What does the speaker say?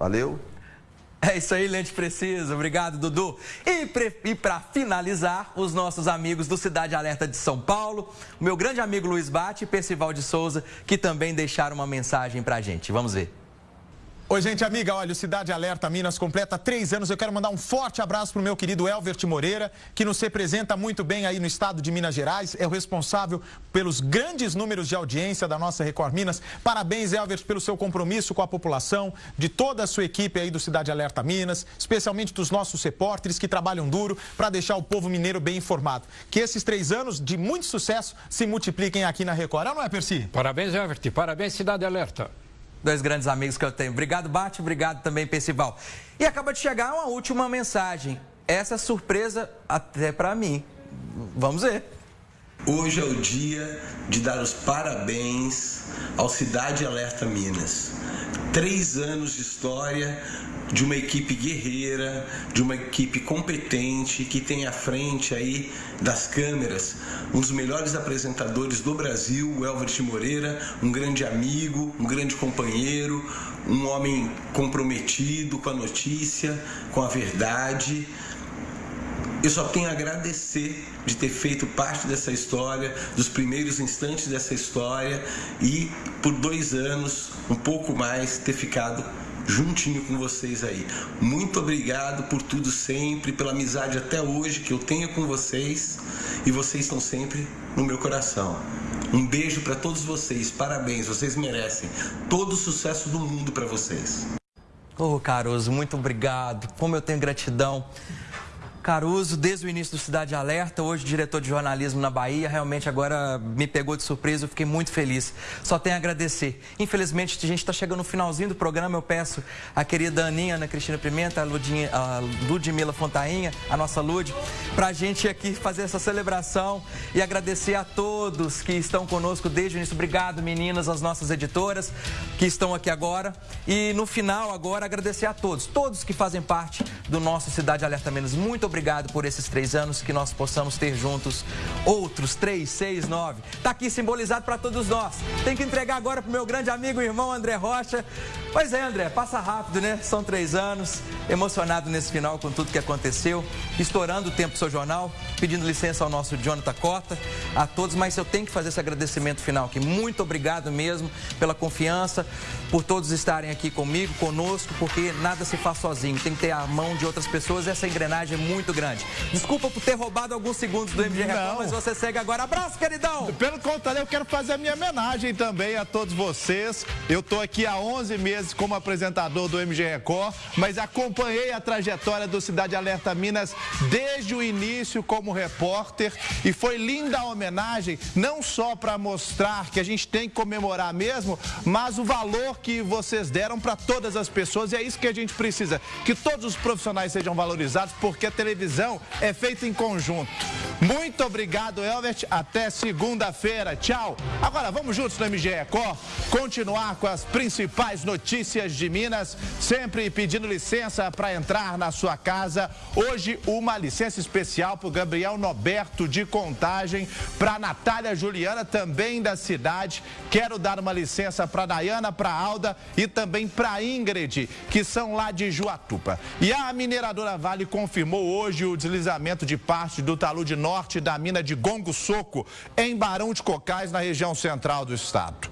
Valeu. É isso aí, Lente Precisa. Obrigado, Dudu. E, para finalizar, os nossos amigos do Cidade Alerta de São Paulo, o meu grande amigo Luiz Bate e Percival de Souza, que também deixaram uma mensagem para a gente. Vamos ver. Oi, gente amiga, olha, o Cidade Alerta Minas completa três anos. Eu quero mandar um forte abraço para o meu querido Elvert Moreira, que nos representa muito bem aí no estado de Minas Gerais. É o responsável pelos grandes números de audiência da nossa Record Minas. Parabéns, Elvert, pelo seu compromisso com a população, de toda a sua equipe aí do Cidade Alerta Minas, especialmente dos nossos repórteres que trabalham duro para deixar o povo mineiro bem informado. Que esses três anos de muito sucesso se multipliquem aqui na Record. Não é, Percy? Parabéns, Elvert. Parabéns, Cidade Alerta dois grandes amigos que eu tenho. Obrigado, Bate, obrigado também, Percival. E acaba de chegar uma última mensagem. Essa é surpresa até para mim. Vamos ver. Hoje é o dia de dar os parabéns ao Cidade Alerta Minas. Três anos de história, de uma equipe guerreira, de uma equipe competente que tem à frente aí das câmeras um dos melhores apresentadores do Brasil, o Elvert Moreira, um grande amigo, um grande companheiro, um homem comprometido com a notícia, com a verdade. Eu só tenho a agradecer de ter feito parte dessa história, dos primeiros instantes dessa história e por dois anos, um pouco mais, ter ficado juntinho com vocês aí. Muito obrigado por tudo sempre, pela amizade até hoje que eu tenho com vocês e vocês estão sempre no meu coração. Um beijo para todos vocês, parabéns, vocês merecem todo o sucesso do mundo para vocês. Ô, oh, Caruso, muito obrigado. Como eu tenho gratidão Caruso, desde o início do Cidade Alerta, hoje diretor de jornalismo na Bahia, realmente agora me pegou de surpresa, eu fiquei muito feliz. Só tenho a agradecer. Infelizmente, a gente está chegando no finalzinho do programa, eu peço a querida Aninha, Ana Cristina Pimenta, a, Ludinha, a Ludmila Fontainha, a nossa Lud, para a gente aqui fazer essa celebração e agradecer a todos que estão conosco desde o início. Obrigado, meninas, as nossas editoras que estão aqui agora. E no final, agora, agradecer a todos, todos que fazem parte do nosso Cidade Alerta Menos. Muito obrigado por esses três anos, que nós possamos ter juntos outros três, seis, nove. Está aqui simbolizado para todos nós. Tem que entregar agora para o meu grande amigo e irmão André Rocha. Pois é, André, passa rápido, né? São três anos, emocionado nesse final com tudo que aconteceu, estourando o tempo do seu jornal, pedindo licença ao nosso Jonathan Cota, a todos, mas eu tenho que fazer esse agradecimento final aqui. Muito obrigado mesmo pela confiança, por todos estarem aqui comigo, conosco, porque nada se faz sozinho, tem que ter a mão de outras pessoas, essa engrenagem é muito grande. Desculpa por ter roubado alguns segundos do MG Record, mas você segue agora. Abraço, queridão! Pelo contrário, eu quero fazer a minha homenagem também a todos vocês. Eu estou aqui há 11 meses como apresentador do MG Record, mas acompanhei a trajetória do Cidade Alerta Minas desde o início como repórter e foi linda a homenagem, não só para mostrar que a gente tem que comemorar mesmo, mas o valor que vocês deram para todas as pessoas e é isso que a gente precisa, que todos os profissionais sejam valorizados, porque a televisão é feita em conjunto. Muito obrigado, Elbert. Até segunda-feira. Tchau. Agora vamos juntos no MG Record continuar com as principais Notícias de Minas, sempre pedindo licença para entrar na sua casa. Hoje, uma licença especial para o Gabriel Noberto de Contagem, para Natália Juliana, também da cidade. Quero dar uma licença para Dayana, para Alda e também para Ingrid, que são lá de Juatupa. E a mineradora Vale confirmou hoje o deslizamento de parte do talude norte da mina de Gongo Soco, em Barão de Cocais, na região central do estado.